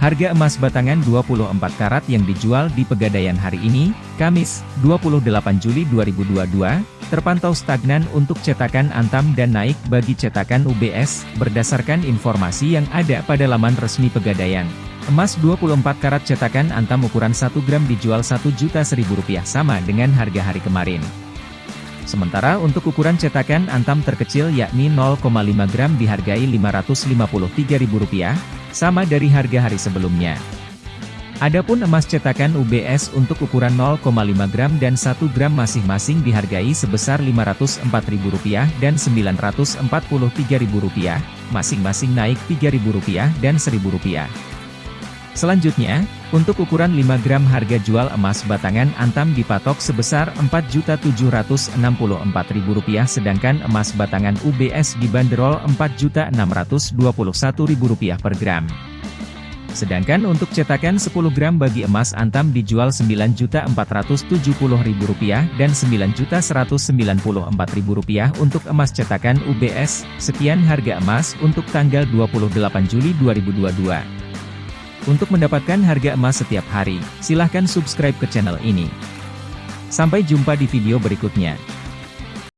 Harga emas batangan 24 karat yang dijual di Pegadaian hari ini, Kamis, 28 Juli 2022, terpantau stagnan untuk cetakan Antam dan naik bagi cetakan UBS, berdasarkan informasi yang ada pada laman resmi Pegadaian. Emas 24 karat cetakan Antam ukuran 1 gram dijual Rp1 juta rupiah sama dengan harga hari kemarin. Sementara untuk ukuran cetakan Antam terkecil yakni 0,5 gram dihargai Rp553.000, sama dari harga hari sebelumnya. Adapun emas cetakan UBS untuk ukuran 0,5 gram dan 1 gram masing-masing dihargai sebesar Rp504.000 dan Rp943.000, masing-masing naik Rp3.000 dan Rp1.000. Selanjutnya, untuk ukuran 5 gram harga jual emas batangan Antam dipatok sebesar Rp4.764.000 sedangkan emas batangan UBS dibanderol Rp4.621.000 per gram. Sedangkan untuk cetakan 10 gram bagi emas Antam dijual Rp9.470.000 dan Rp9.194.000 untuk emas cetakan UBS. Sekian harga emas untuk tanggal 28 Juli 2022. Untuk mendapatkan harga emas setiap hari, silahkan subscribe ke channel ini. Sampai jumpa di video berikutnya.